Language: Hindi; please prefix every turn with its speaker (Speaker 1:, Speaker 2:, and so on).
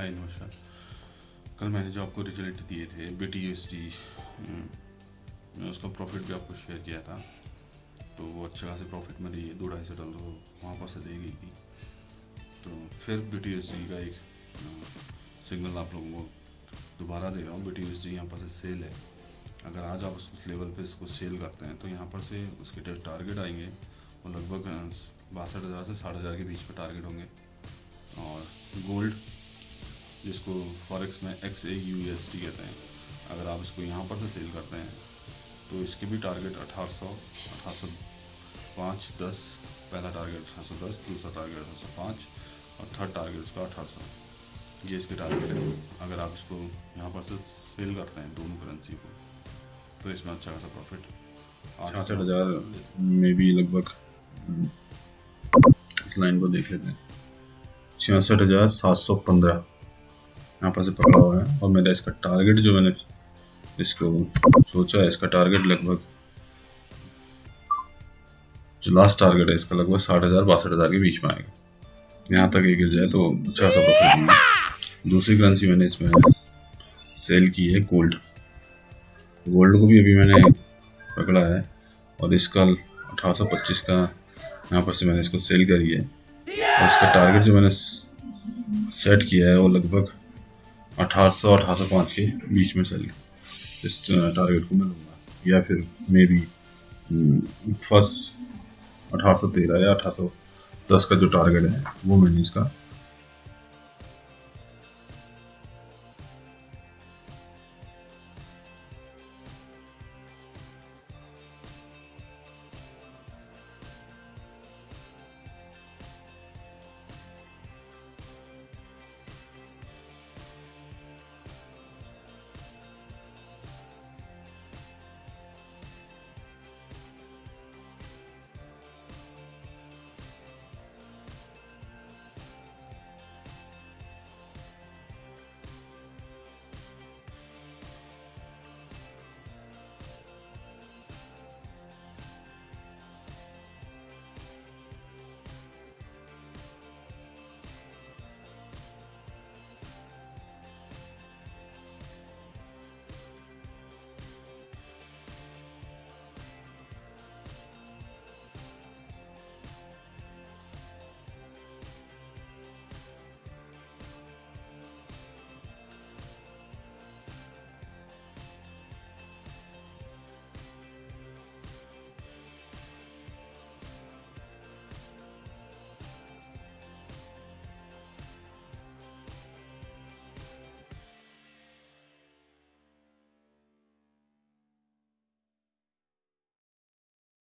Speaker 1: हाय नमस्कार। कल मैंने जो आपको रिज़ल्ट दिए थे बी टी एस डी मैं उसका प्रॉफिट भी आपको शेयर किया था। तो वो अच्छे खासी प्रॉफिट मेरी दो ढाई सौ डॉलर वहाँ पर से दे गई थी। तो फिर बी टी एस डी का एक सिग्नल आप लोगों को दोबारा दे रहा हूँ। बी टी एस डी यहाँ पर से सेल है। अगर आज आप उस लेवल पे इसको सेल करते हैं तो यहाँ पर से उसके टारगेट आएँगे वो लगभग बासठ हज़ार से साठ हज़ार के बीच में टारगेट होंगे। और गोल्ड जिसको फॉरेक्स में X A U S T कहते हैं अगर आप इसको यहाँ पर से सेल करते हैं तो इसके भी टारगेट अठारह सौ अठारह सौ पाँच दस पहला टारगेट अठारह सौ दस दूसरा टारगेट अठारह सौ पाँच और थर्ड टारगेट इसका अठारह सौ। ये इसके टारगेट है। अगर आप इसको यहाँ पर से सेल करते हैं दोनों करेंसी को तो इसमें अच्छा खासा प्रॉफिट
Speaker 2: छाछठ हज़ार में भी लगभग लाइन को देख लेते हैं। छियासठ हज़ार सात सौ पंद्रह। यहाँ पर से पकड़ा हुआ है और मेरा इसका टारगेट जो मैंने इसको सोचा है, इसका टारगेट लगभग जो लास्ट टारगेट है, इसका लगभग साठ हज़ार, बासठ हज़ार के बीच में आएगा। यहाँ तक ये गिर जाए तो अच्छा सा प्रॉफिट दूसरी करेंसी मैंने इसमें सेल की है गोल्ड गोल्ड को भी अभी मैंने पकड़ा है और इसका अठारह सौ पच्चीस का यहाँ पर से मैंने इसको सेल करी है। और इसका टारगेट जो मैंने सेट किया है वो लगभग अठारह सौ अठारह सौ पाँच के बीच में चल। इस टारगेट को मैं लूँगा। या फिर मे बी फ़र्स्ट अठारह सौ तेरह या अठारह सौ दस का जो टारगेट है, वो मैंने इसका